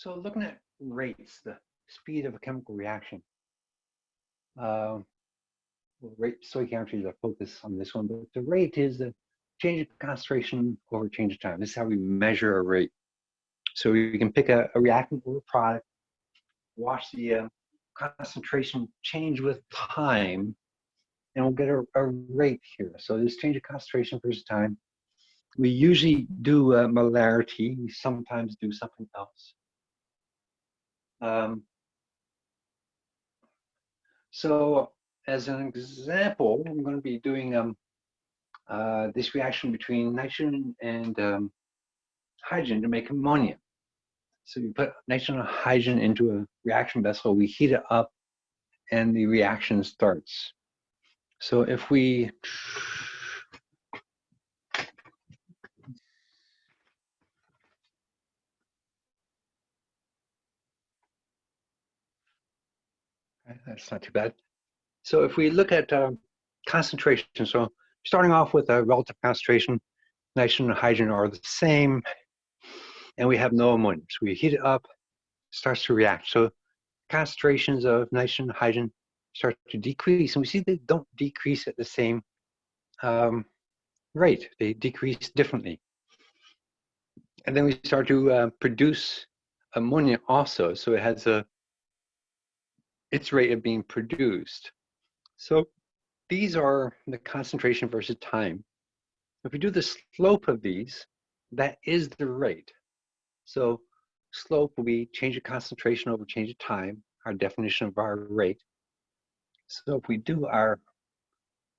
So looking at rates, the speed of a chemical reaction. Uh, well, rate stoichiometry is a focus on this one, but the rate is the change of concentration over change of time. This is how we measure a rate. So we can pick a, a reactant or a product, watch the uh, concentration change with time, and we'll get a, a, rate here. So this change of concentration versus time. We usually do a molarity. We sometimes do something else. Um, so as an example, I'm going to be doing um, uh, this reaction between nitrogen and um, hydrogen to make ammonia. So you put nitrogen and hydrogen into a reaction vessel, we heat it up, and the reaction starts. So if we that's not too bad. So if we look at um, concentration, so starting off with a relative concentration, nitrogen and hydrogen are the same, and we have no ammonia. So we heat it up, starts to react. So concentrations of nitrogen and hydrogen start to decrease, and we see they don't decrease at the same um, rate. They decrease differently. And then we start to uh, produce ammonia also. So it has a its rate of being produced. So these are the concentration versus time. If we do the slope of these, that is the rate. So slope will be change of concentration over change of time, our definition of our rate. So if we do our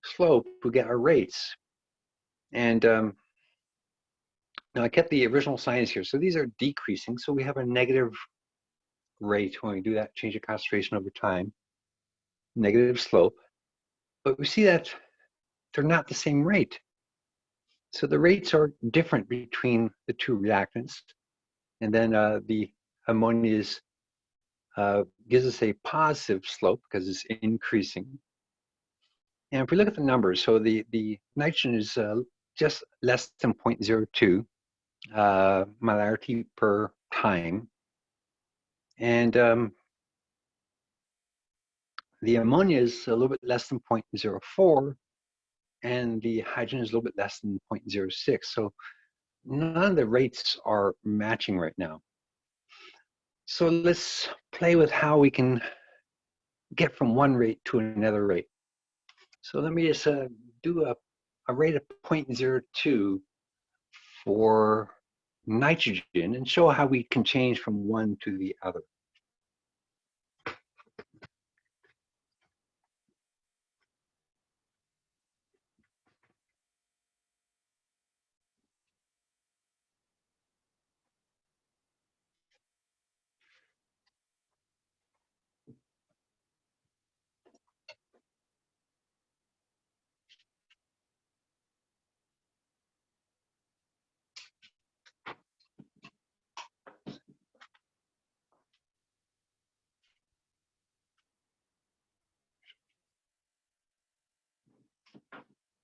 slope, we get our rates. And um, now I kept the original signs here. So these are decreasing. So we have a negative rate when we do that change of concentration over time, negative slope. But we see that they're not the same rate. So the rates are different between the two reactants. And then uh, the ammonia uh, gives us a positive slope because it's increasing. And if we look at the numbers, so the, the nitrogen is uh, just less than 0.02 uh, molarity per time. And um, the ammonia is a little bit less than 0.04, and the hydrogen is a little bit less than 0.06. So none of the rates are matching right now. So let's play with how we can get from one rate to another rate. So let me just uh, do a, a rate of 0.02 for nitrogen and show how we can change from one to the other.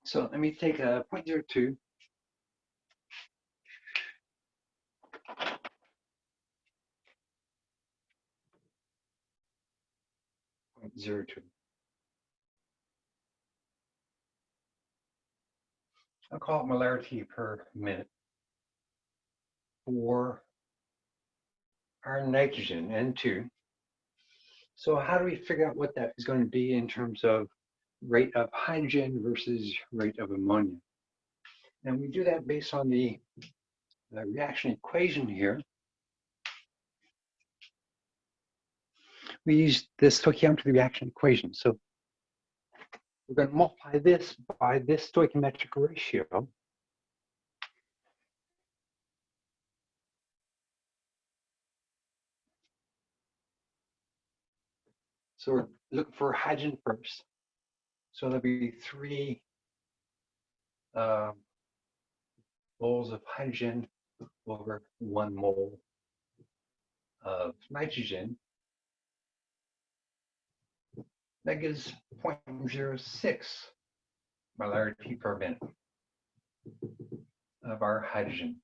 So let me take a 0.02. Point zero two. I'll call it molarity per minute for our nitrogen, N2. So how do we figure out what that is going to be in terms of rate of hydrogen versus rate of ammonia. And we do that based on the, the reaction equation here. We use this stoichiometry reaction equation. So we're going to multiply this by this stoichiometric ratio. So we're looking for hydrogen first. So there'll be three um, moles of hydrogen over one mole of nitrogen. That gives 0.06 molarity per minute of our hydrogen.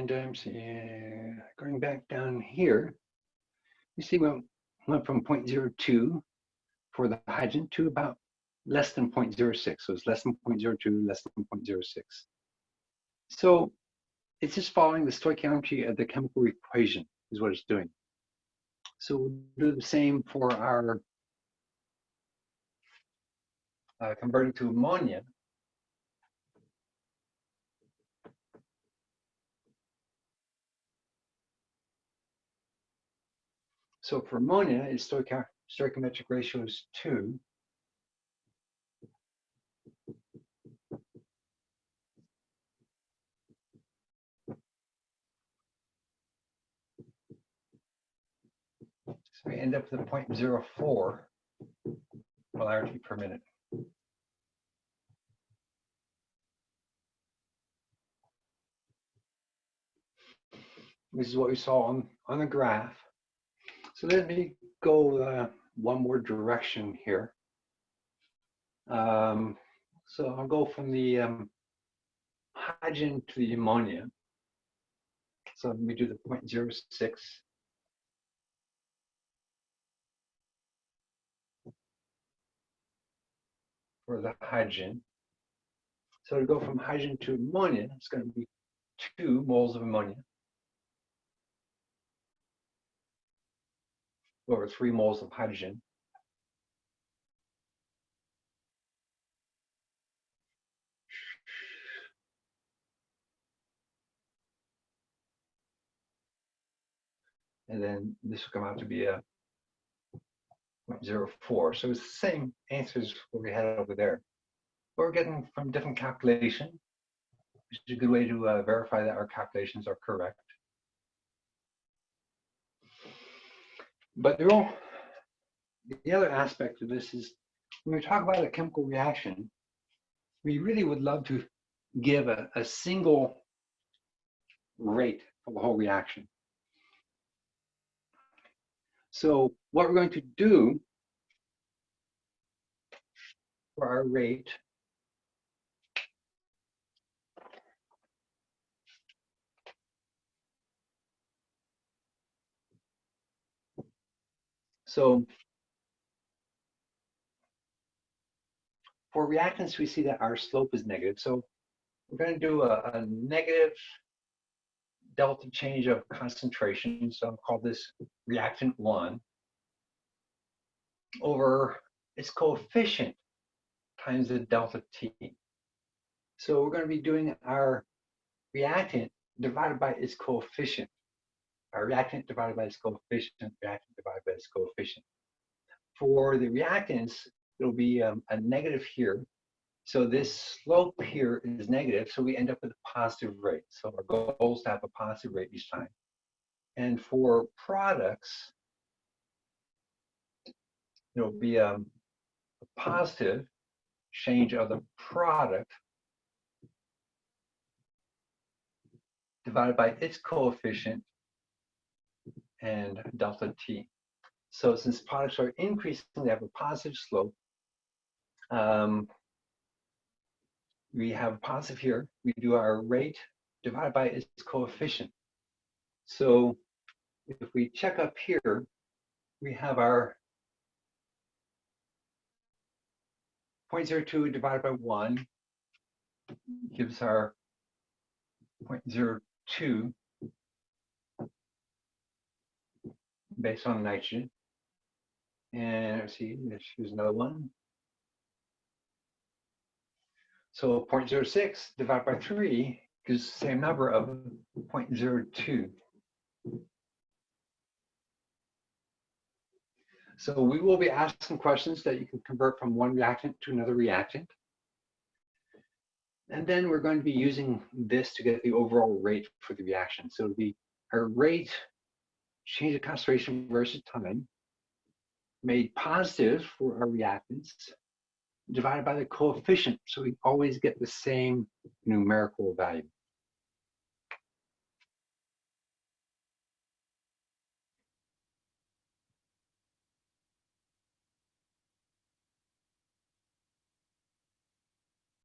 And um, see, uh, going back down here, you see we went from 0.02 for the hydrogen to about less than 0.06. So it's less than 0.02, less than 0.06. So it's just following the stoichiometry of the chemical equation is what it's doing. So we'll do the same for our uh, converting to ammonia. So for ammonia, its stoichiometric ratio is 2. So we end up with a 0.04 molarity per minute. This is what we saw on, on the graph. So let me go uh, one more direction here. Um, so I'll go from the um, hydrogen to the ammonia. So let me do the 0.06. For the hydrogen. So to go from hydrogen to ammonia, it's going to be two moles of ammonia. Over three moles of hydrogen. And then this will come out to be a 0.04. So it's the same answers we had over there. But we're getting from different calculation, which is a good way to uh, verify that our calculations are correct. But real, the other aspect of this is when we talk about a chemical reaction, we really would love to give a, a single rate for the whole reaction. So what we're going to do for our rate So for reactants, we see that our slope is negative. So we're going to do a, a negative delta change of concentration. So I'll call this reactant one over its coefficient times the delta T. So we're going to be doing our reactant divided by its coefficient a reactant divided by its coefficient, reactant divided by its coefficient. For the reactants, it'll be um, a negative here. So this slope here is negative, so we end up with a positive rate. So our goal is to have a positive rate each time. And for products, it'll be um, a positive change of the product divided by its coefficient and delta t. So since products are increasing, they have a positive slope. Um, we have positive here. We do our rate divided by its coefficient. So if we check up here, we have our 0.02 divided by 1 gives our 0.02 based on nitrogen. And let's see, let's another one. So 0.06 divided by 3 gives the same number of 0.02. So we will be asking questions that you can convert from one reactant to another reactant. And then we're going to be using this to get the overall rate for the reaction. So it'll be our rate change of concentration versus time, made positive for our reactants, divided by the coefficient. So we always get the same numerical value.